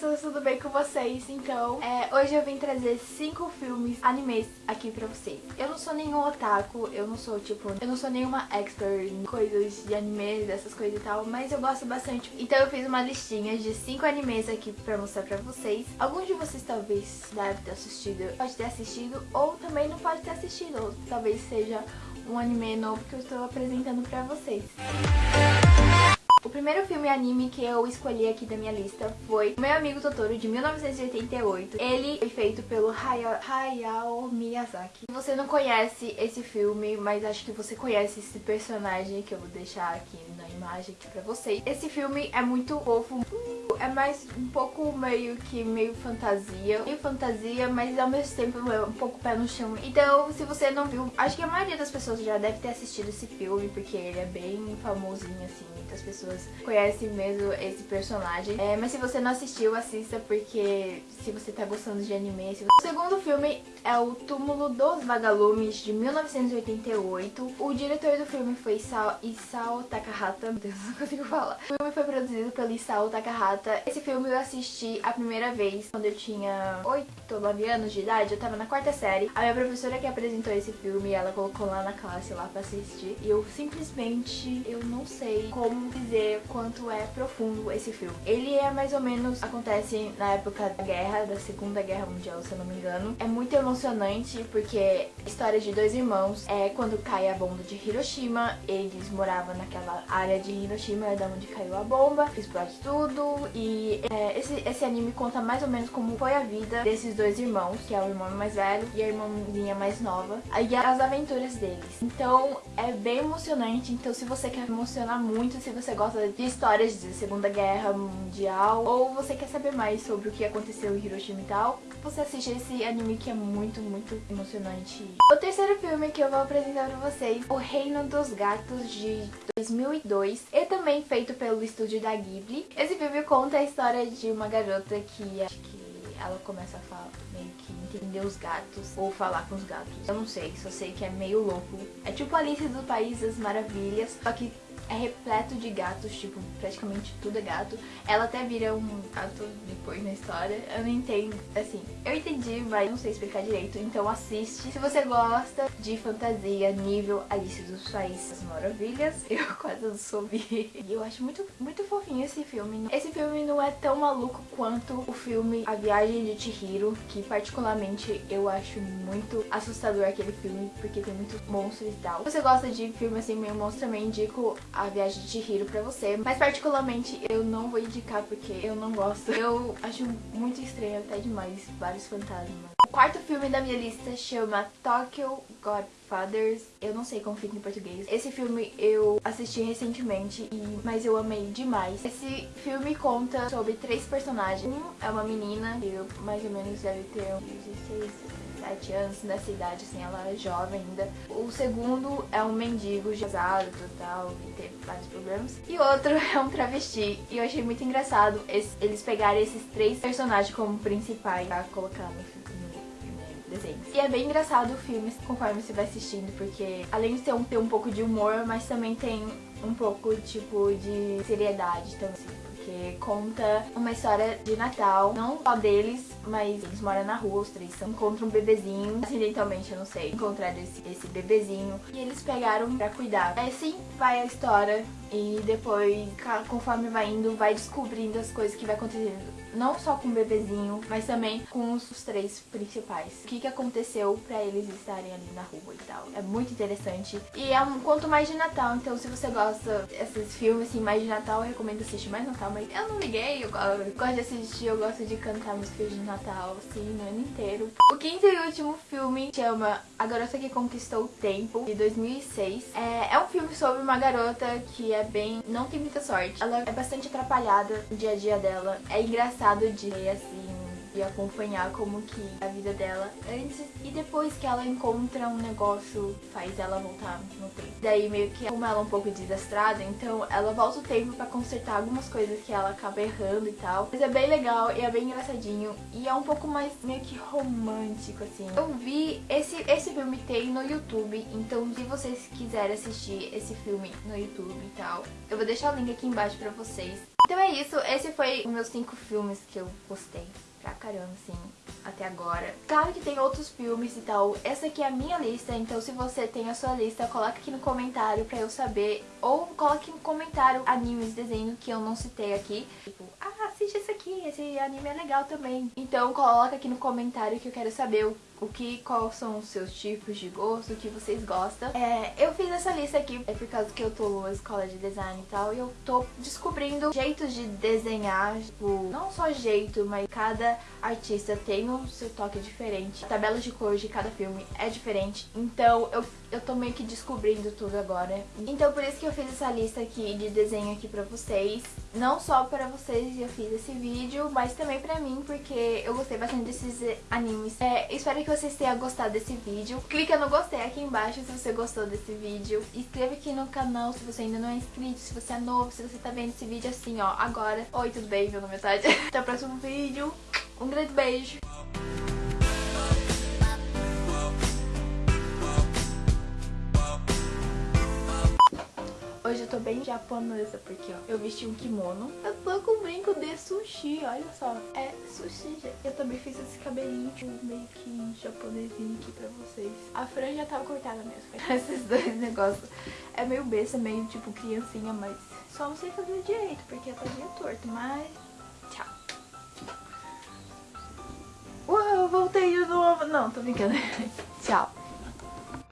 pessoas, tudo bem com vocês? Então, é, hoje eu vim trazer cinco filmes animes aqui pra vocês. Eu não sou nenhum otaku, eu não sou tipo, eu não sou nenhuma expert em coisas de anime, dessas coisas e tal, mas eu gosto bastante. Então eu fiz uma listinha de cinco animes aqui pra mostrar pra vocês. Alguns de vocês talvez devem ter assistido, pode ter assistido, ou também não pode ter assistido, ou talvez seja um anime novo que eu estou apresentando pra vocês. O primeiro filme anime que eu escolhi aqui da minha lista foi Meu Amigo Totoro, de 1988. Ele foi feito pelo Hayao Miyazaki. Você não conhece esse filme, mas acho que você conhece esse personagem que eu vou deixar aqui na imagem aqui pra vocês. Esse filme é muito fofo, é mais um pouco meio que meio fantasia. Meio fantasia, mas ao mesmo tempo é um pouco pé no chão. Então, se você não viu, acho que a maioria das pessoas já deve ter assistido esse filme, porque ele é bem famosinho, assim, muitas pessoas conhecem mesmo esse personagem. É, mas se você não assistiu, assista, porque se você tá gostando de anime... Você... O segundo filme é o Túmulo dos Vagalumes, de 1988. O diretor do filme foi Isao, Isao Takahata. Meu Deus, não consigo falar. O filme foi produzido pelo Isao Takahata. Esse filme eu assisti a primeira vez quando eu tinha 8 ou 9 anos de idade. Eu tava na quarta série. A minha professora que apresentou esse filme, ela colocou lá na classe lá pra assistir. E eu simplesmente, eu não sei como dizer dizer quanto é profundo esse filme. Ele é mais ou menos, acontece na época da guerra, da segunda guerra mundial, se eu não me engano. É muito emocionante porque a história de dois irmãos é quando cai a bomba de Hiroshima, eles moravam naquela área de Hiroshima, é da onde caiu a bomba, explode tudo e é, esse, esse anime conta mais ou menos como foi a vida desses dois irmãos, que é o irmão mais velho e a irmãzinha mais nova, e as aventuras deles. Então é bem emocionante, então se você quer emocionar muito, se você gosta de histórias de Segunda Guerra Mundial ou você quer saber mais sobre o que aconteceu em Hiroshima e tal, você assiste esse anime que é muito, muito emocionante. O terceiro filme que eu vou apresentar pra vocês, O Reino dos Gatos, de 2002, e também feito pelo estúdio da Ghibli. Esse filme conta a história de uma garota que acho que ela começa a falar, meio que entender os gatos ou falar com os gatos. Eu não sei, só sei que é meio louco. É tipo Alice do País das Maravilhas, só que é repleto de gatos, tipo, praticamente tudo é gato. Ela até vira um gato depois na história. Eu não entendo, assim, eu entendi, mas não sei explicar direito, então assiste. Se você gosta de fantasia nível Alice dos Países Maravilhas, eu quase não soube. E eu acho muito, muito fofinho esse filme. Esse filme não é tão maluco quanto o filme A Viagem de Chihiro, que particularmente eu acho muito assustador aquele filme, porque tem muitos monstros e tal. Se você gosta de filme assim meio monstro, também indico Viagem de Chihiro pra você. Mas particularmente eu não vou indicar porque eu não gosto. Eu acho muito estranho até demais vários fantasmas. O quarto filme da minha lista chama Tokyo Godfathers. Eu não sei como fica em português. Esse filme eu assisti recentemente, e, mas eu amei demais. Esse filme conta sobre três personagens. Um é uma menina, que mais ou menos deve ter uns 16, 17 anos, nessa idade, assim, ela é jovem ainda. O segundo é um mendigo casado total e teve vários problemas. E outro é um travesti. E eu achei muito engraçado eles pegarem esses três personagens como principais pra colocar no desenhos. E é bem engraçado o filme conforme você vai assistindo, porque além de ter um, ter um pouco de humor, mas também tem um pouco, tipo, de seriedade, então assim porque conta uma história de Natal, não só deles, mas eles moram na rua, os três encontram um bebezinho, acidentalmente, eu não sei, encontraram esse, esse bebezinho e eles pegaram pra cuidar. É assim vai a história e depois, conforme vai indo, vai descobrindo as coisas que vai acontecendo. Não só com o bebezinho, mas também com os, os três principais. O que, que aconteceu pra eles estarem ali na rua e tal. É muito interessante. E é um conto mais de Natal, então se você gosta desses filmes assim, mais de Natal, eu recomendo assistir mais Natal. Mas eu não liguei, eu, gosto de assistir, eu gosto de cantar músicas de Natal, assim, no ano inteiro. O quinto e último filme chama A Garota que Conquistou o Tempo, de 2006. É, é um filme sobre uma garota que é bem... não tem muita sorte. Ela é bastante atrapalhada no dia a dia dela. É engraçado de ver, assim, e acompanhar como que é a vida dela antes e depois que ela encontra um negócio faz ela voltar no tempo. Daí meio que como ela é um pouco desastrada, então ela volta o tempo para consertar algumas coisas que ela acaba errando e tal. Mas é bem legal e é bem engraçadinho e é um pouco mais meio que romântico assim. Eu vi esse esse filme tem no YouTube, então se vocês quiserem assistir esse filme no YouTube e tal, eu vou deixar o link aqui embaixo pra vocês. Então é isso, esse foi os meus cinco filmes que eu gostei pra caramba, assim, até agora. Claro que tem outros filmes e tal, essa aqui é a minha lista, então se você tem a sua lista, coloca aqui no comentário pra eu saber, ou coloque no comentário animes, desenho que eu não citei aqui, tipo, ah, assiste esse aqui, esse anime é legal também. Então coloca aqui no comentário que eu quero saber o o que, quais são os seus tipos de gosto, o que vocês gostam. É, eu fiz essa lista aqui é por causa que eu tô na escola de design e tal, e eu tô descobrindo jeitos de desenhar, tipo, não só jeito, mas cada artista tem o seu toque diferente. A tabela de cor de cada filme é diferente, então eu, eu tô meio que descobrindo tudo agora. Então por isso que eu fiz essa lista aqui de desenho aqui pra vocês. Não só pra vocês eu fiz esse vídeo, mas também pra mim, porque eu gostei bastante desses animes. É, espero que que vocês tenham gostado desse vídeo. Clica no gostei aqui embaixo se você gostou desse vídeo. Inscreva aqui no canal se você ainda não é inscrito, se você é novo, se você tá vendo esse vídeo assim, ó, agora. Oi, tudo bem? Meu nome é Tati. Até o próximo vídeo. Um grande beijo. Tô bem japonesa, porque ó, eu vesti um kimono. Eu tô com brinco de sushi, olha só. É sushi, gente. Eu também fiz esse cabelinho tipo, meio que japonesinho aqui pra vocês. A franja tava cortada mesmo. Esses dois negócios. É meio besta, meio tipo criancinha, mas só não sei fazer direito, porque tá meio torto. Mas, tchau. Uau, voltei de novo. Não, tô brincando. tchau.